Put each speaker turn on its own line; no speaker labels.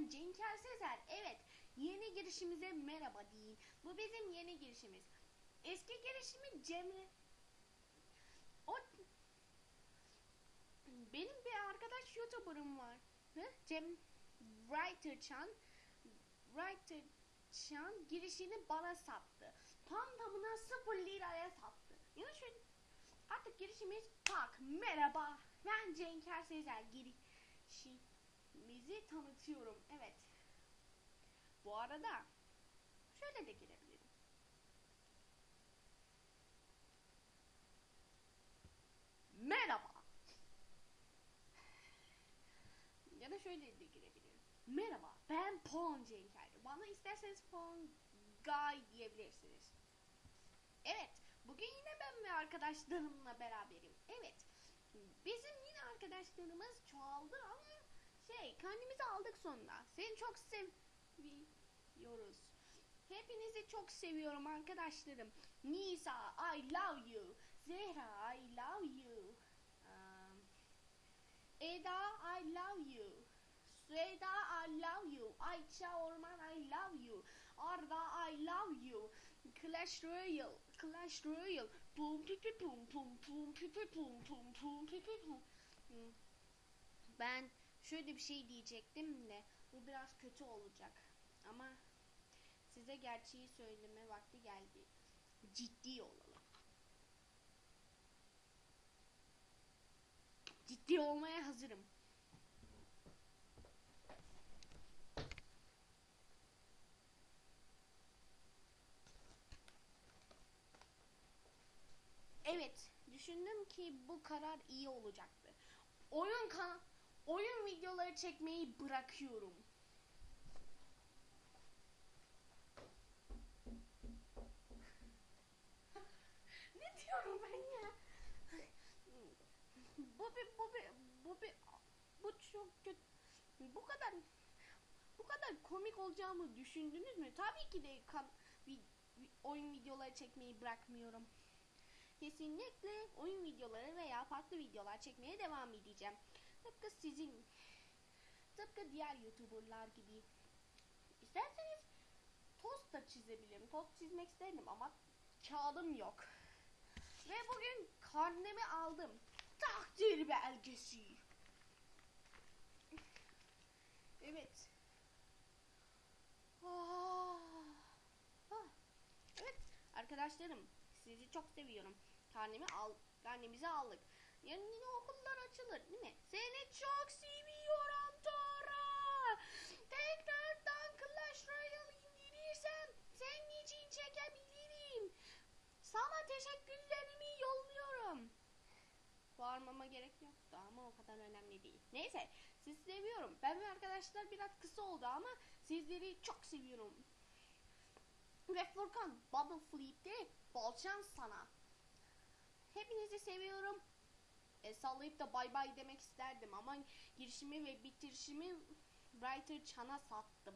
ben Cenker Sezer. Evet, yeni girişimize merhaba deyin. Bu bizim yeni girişimiz. Eski girişimi Cemre... O... Benim bir arkadaş YouTuber'ım var. Hı? Cem Writer Chan. Writer Chan girişini bana sattı. Tam tamına 0 liraya sattı. Yani şöyle artık girişimiz tak. Merhaba. Ben Cenker Sezer. Girişimizi tanıtıyorum. Evet. Bu arada şöyle de girebilirim. Merhaba. Ya da şöyle de girebilirim. Merhaba, ben Pon Cenker. Bana isterseniz Pon Guy diyebilirsiniz. Evet, bugün yine ben ve arkadaşlarımla beraberim. Evet, bizim yine arkadaşlarımız çoğaldı ama şey, kendimizi aldık sonunda. Seni çok seviyoruz. Hepinizi çok seviyorum arkadaşlarım. Nisa, I love you. Zehra, I love you. Um, Eda, I love you. Süheyda, I love you. Ayça Orman, I love you. Arda, I love you. Clash Royale, Clash Royale. Pum pipi pum pum pum pipi pum pum pum pipi pum. Hmm. Ben şöyle bir şey diyecektim de bu biraz kötü olacak. Ama size gerçeği söyleme vakti geldi. Ciddi olalım. Ciddi olmaya hazırım. Evet, düşündüm ki bu karar iyi olacaktı. Oyun kan oyun videoları çekmeyi bırakıyorum. ne diyorum ben ya? bu bir bu bir bu bir bu çok kötü. Bu kadar bu kadar komik olacağımı düşündünüz mü? Tabii ki de kan, vi- oyun videoları çekmeyi bırakmıyorum. Kesinlikle oyun videoları veya farklı videolar çekmeye devam edeceğim. Tıpkı sizin, tıpkı diğer YouTuber'lar gibi. İsterseniz tost da çizebilirim. Tost çizmek isterim ama kağıdım yok. Ve bugün karnemi aldım. Takdir belgesi. Evet. Ah. Ah. Evet arkadaşlarım sizi çok seviyorum. Karnemi al, karnemizi aldık. Yarın yine okullar açılır değil mi? Seni çok seviyorum Tora. Tekrardan Clash Royale indirirsem senin için çekebilirim. Sana teşekkürlerimi yolluyorum. Bağırmama gerek yoktu ama o kadar önemli değil. Neyse sizi seviyorum. Ben ve arkadaşlar biraz kısa oldu ama sizleri çok seviyorum. Ve Furkan Bubble Flip'te bol şans sana. Hepinizi seviyorum. Sallayıp da bay bay demek isterdim ama girişimi ve bitirişimi Writer Chan'a sattım.